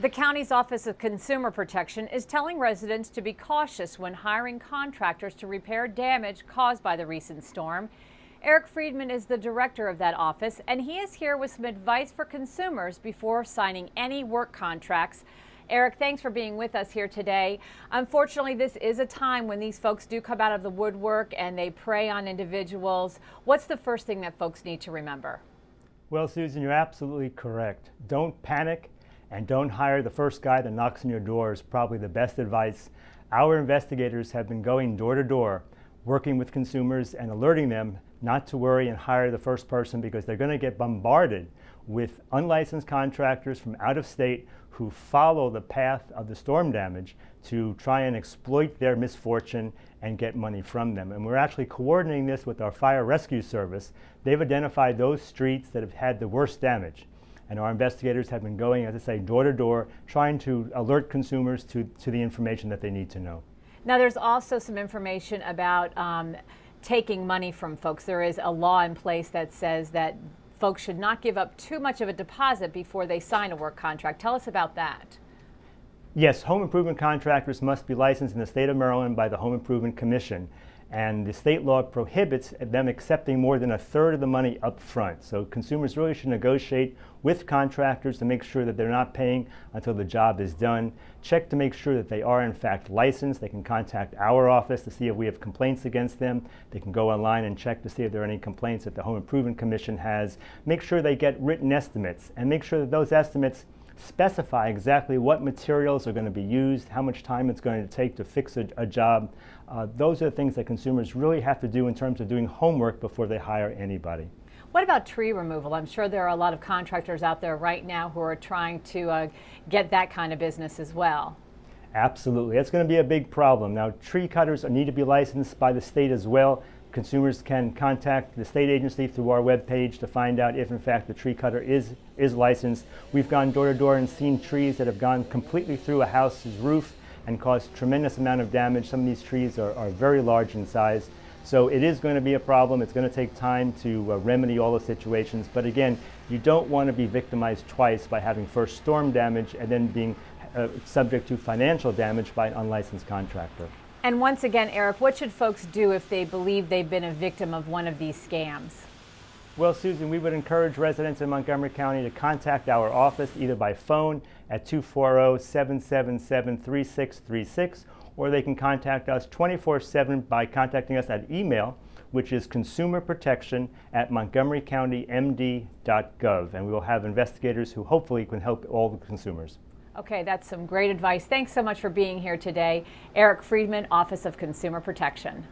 The county's Office of Consumer Protection is telling residents to be cautious when hiring contractors to repair damage caused by the recent storm. Eric Friedman is the director of that office, and he is here with some advice for consumers before signing any work contracts. Eric, thanks for being with us here today. Unfortunately, this is a time when these folks do come out of the woodwork and they prey on individuals. What's the first thing that folks need to remember? Well, Susan, you're absolutely correct. Don't panic and don't hire the first guy that knocks on your door is probably the best advice. Our investigators have been going door to door, working with consumers and alerting them not to worry and hire the first person because they're going to get bombarded with unlicensed contractors from out of state who follow the path of the storm damage to try and exploit their misfortune and get money from them. And we're actually coordinating this with our fire rescue service. They've identified those streets that have had the worst damage. And our investigators have been going, as I say, door to door, trying to alert consumers to, to the information that they need to know. Now, there's also some information about um, taking money from folks. There is a law in place that says that folks should not give up too much of a deposit before they sign a work contract. Tell us about that. Yes, home improvement contractors must be licensed in the state of Maryland by the Home Improvement Commission and the state law prohibits them accepting more than a third of the money up front. So consumers really should negotiate with contractors to make sure that they're not paying until the job is done. Check to make sure that they are in fact licensed. They can contact our office to see if we have complaints against them. They can go online and check to see if there are any complaints that the Home Improvement Commission has. Make sure they get written estimates and make sure that those estimates specify exactly what materials are going to be used, how much time it's going to take to fix a, a job. Uh, those are the things that consumers really have to do in terms of doing homework before they hire anybody. What about tree removal? I'm sure there are a lot of contractors out there right now who are trying to uh, get that kind of business as well. Absolutely. That's going to be a big problem. Now, tree cutters need to be licensed by the state as well. Consumers can contact the state agency through our webpage to find out if in fact the tree cutter is, is licensed. We've gone door to door and seen trees that have gone completely through a house's roof and caused tremendous amount of damage. Some of these trees are, are very large in size. So it is going to be a problem. It's going to take time to uh, remedy all the situations. But again, you don't want to be victimized twice by having first storm damage and then being uh, subject to financial damage by an unlicensed contractor. And once again, Eric, what should folks do if they believe they've been a victim of one of these scams? Well, Susan, we would encourage residents in Montgomery County to contact our office either by phone at 240-777-3636 or they can contact us 24-7 by contacting us at email which is consumerprotection at montgomerycountymd.gov. And we will have investigators who hopefully can help all the consumers. Okay, that's some great advice. Thanks so much for being here today. Eric Friedman, Office of Consumer Protection.